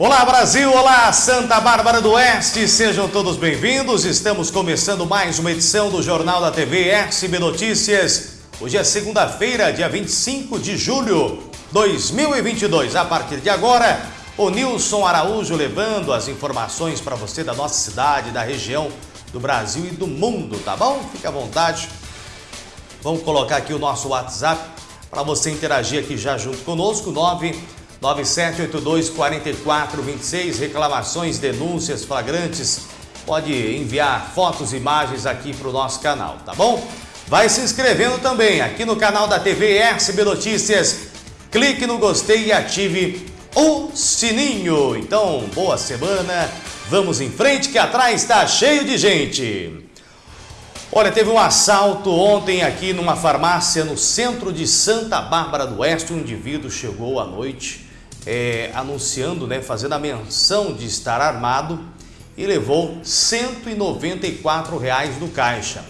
Olá Brasil, olá Santa Bárbara do Oeste, sejam todos bem-vindos. Estamos começando mais uma edição do Jornal da TV SB Notícias. Hoje é segunda-feira, dia 25 de julho de 2022. A partir de agora, o Nilson Araújo levando as informações para você da nossa cidade, da região, do Brasil e do mundo, tá bom? Fique à vontade. Vamos colocar aqui o nosso WhatsApp para você interagir aqui já junto conosco, 9 9782-4426, reclamações, denúncias, flagrantes, pode enviar fotos imagens aqui para o nosso canal, tá bom? Vai se inscrevendo também aqui no canal da TV SB Notícias, clique no gostei e ative o sininho. Então, boa semana, vamos em frente que atrás está cheio de gente. Olha, teve um assalto ontem aqui numa farmácia no centro de Santa Bárbara do Oeste. Um indivíduo chegou à noite é, anunciando, né, fazendo a menção de estar armado e levou 194 reais do caixa.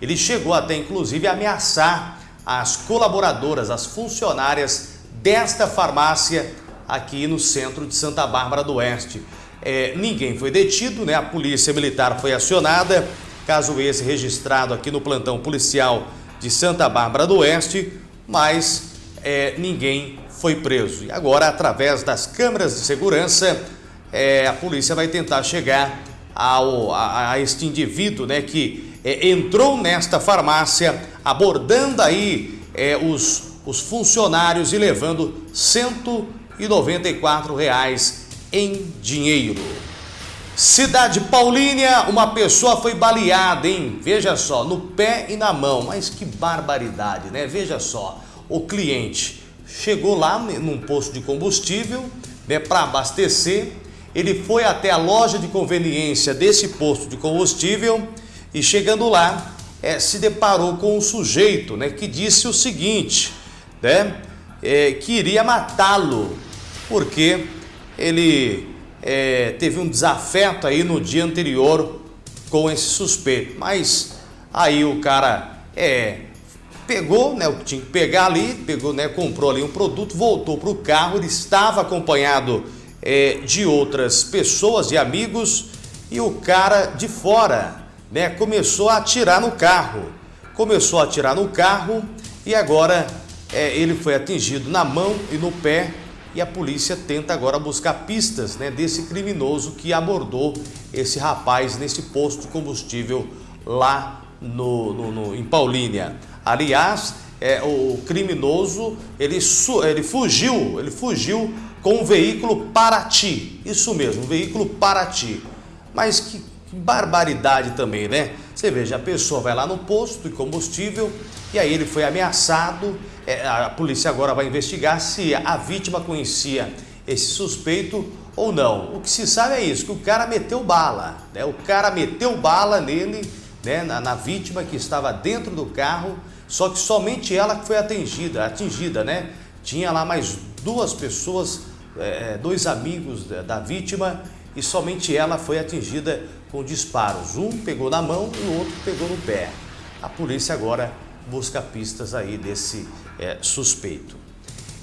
Ele chegou até inclusive a ameaçar as colaboradoras, as funcionárias desta farmácia aqui no centro de Santa Bárbara do Oeste. É, ninguém foi detido, né? a polícia militar foi acionada, caso esse registrado aqui no plantão policial de Santa Bárbara do Oeste, mas é, ninguém foi preso. E agora, através das câmeras de segurança, é, a polícia vai tentar chegar ao, a, a este indivíduo né, que é, entrou nesta farmácia abordando aí é, os, os funcionários e levando 194 reais em dinheiro. Cidade Paulínia, uma pessoa foi baleada, hein? Veja só, no pé e na mão. Mas que barbaridade, né? Veja só, o cliente chegou lá num posto de combustível né, para abastecer. Ele foi até a loja de conveniência desse posto de combustível e chegando lá é, se deparou com um sujeito né, que disse o seguinte, né, é, que iria matá-lo porque ele é, teve um desafeto aí no dia anterior com esse suspeito. Mas aí o cara é, pegou né, o tinha que pegar ali, pegou, né, comprou ali um produto, voltou para o carro, ele estava acompanhado é, de outras pessoas e amigos e o cara de fora né, começou a atirar no carro. Começou a atirar no carro e agora é, ele foi atingido na mão e no pé e a polícia tenta agora buscar pistas né, desse criminoso que abordou esse rapaz nesse posto de combustível lá no, no, no em Paulínia. Aliás, é, o criminoso ele, ele fugiu, ele fugiu com um veículo Paraty. Isso mesmo, um veículo Paraty. Mas que, que barbaridade também, né? Você veja, a pessoa vai lá no posto de combustível e aí ele foi ameaçado. É, a polícia agora vai investigar se a vítima conhecia esse suspeito ou não. O que se sabe é isso, que o cara meteu bala, né? O cara meteu bala nele, né? na, na vítima que estava dentro do carro só que somente ela foi atingida, atingida, né? Tinha lá mais duas pessoas, é, dois amigos da, da vítima e somente ela foi atingida com disparos. Um pegou na mão e o outro pegou no pé. A polícia agora busca pistas aí desse é, suspeito.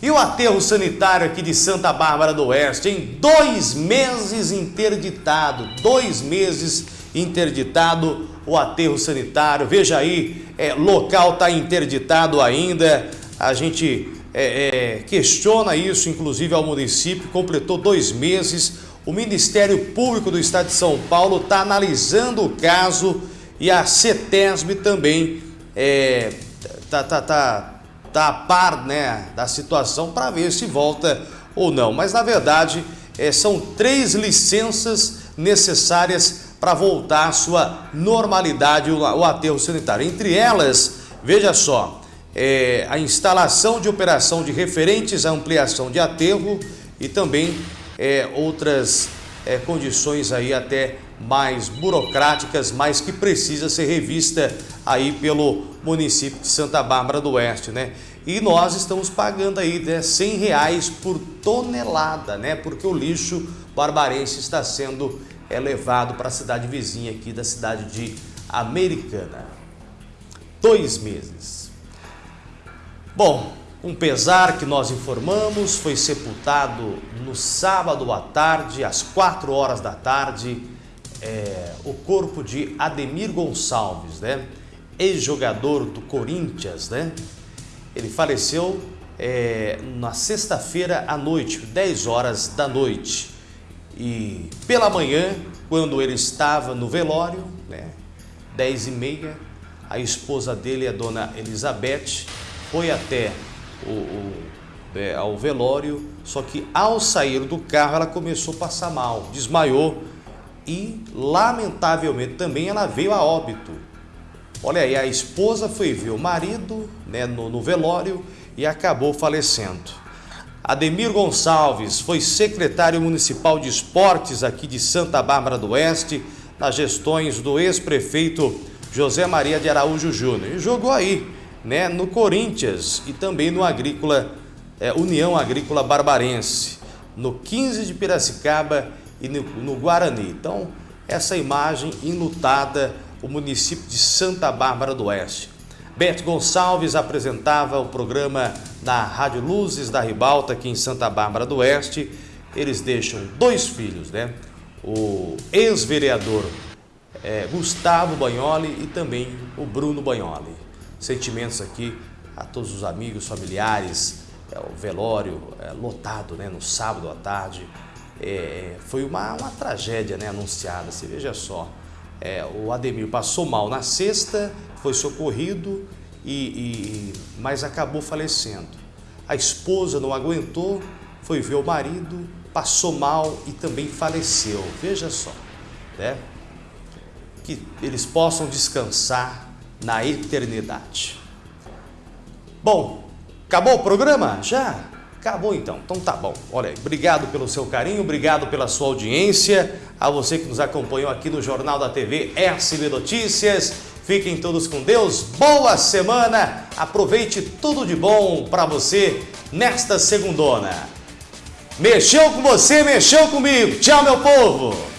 E o aterro sanitário aqui de Santa Bárbara do Oeste, em dois meses interditado, dois meses interditado o aterro sanitário. Veja aí, é, local está interditado ainda. A gente é, é, questiona isso, inclusive ao município, completou dois meses. O Ministério Público do Estado de São Paulo está analisando o caso e a CETESB também está é, tá, tá, tá, a par né, da situação para ver se volta ou não. Mas, na verdade, é, são três licenças necessárias para voltar à sua normalidade o aterro sanitário. Entre elas, veja só, é, a instalação de operação de referentes à ampliação de aterro e também é, outras é, condições aí até mais burocráticas, mas que precisa ser revista aí pelo município de Santa Bárbara do Oeste, né? E nós estamos pagando aí né, 100 reais por tonelada, né? Porque o lixo barbarense está sendo é levado para a cidade vizinha aqui da cidade de Americana. Dois meses. Bom, Um pesar que nós informamos foi sepultado no sábado à tarde, às 4 horas da tarde, é, o corpo de Ademir Gonçalves, né? ex-jogador do Corinthians, né? Ele faleceu é, na sexta-feira à noite, 10 horas da noite. E pela manhã, quando ele estava no velório, né, 10 e meia, a esposa dele, a dona Elizabeth, foi até o, o é, ao velório, só que ao sair do carro ela começou a passar mal, desmaiou e lamentavelmente também ela veio a óbito. Olha aí, a esposa foi ver o marido né, no, no velório e acabou falecendo. Ademir Gonçalves foi secretário municipal de esportes aqui de Santa Bárbara do Oeste, nas gestões do ex-prefeito José Maria de Araújo Júnior. E jogou aí, né, no Corinthians e também no Agrícola, é, União Agrícola Barbarense, no 15 de Piracicaba e no, no Guarani. Então, essa imagem enlutada, o município de Santa Bárbara do Oeste. Beto Gonçalves apresentava o programa na Rádio Luzes da Ribalta, aqui em Santa Bárbara do Oeste. Eles deixam dois filhos, né? O ex-vereador é, Gustavo Banholi e também o Bruno Banholi. Sentimentos aqui a todos os amigos, familiares, é, o velório é, lotado né, no sábado à tarde. É, foi uma, uma tragédia né, anunciada, você veja só. É, o Ademir passou mal na sexta, foi socorrido, e, e, mas acabou falecendo. A esposa não aguentou, foi ver o marido, passou mal e também faleceu. Veja só, né? que eles possam descansar na eternidade. Bom, acabou o programa? Já? Acabou então, então tá bom. Olha aí, obrigado pelo seu carinho, obrigado pela sua audiência, a você que nos acompanhou aqui no Jornal da TV SB Notícias. Fiquem todos com Deus, boa semana, aproveite tudo de bom para você nesta segundona. Mexeu com você, mexeu comigo. Tchau, meu povo!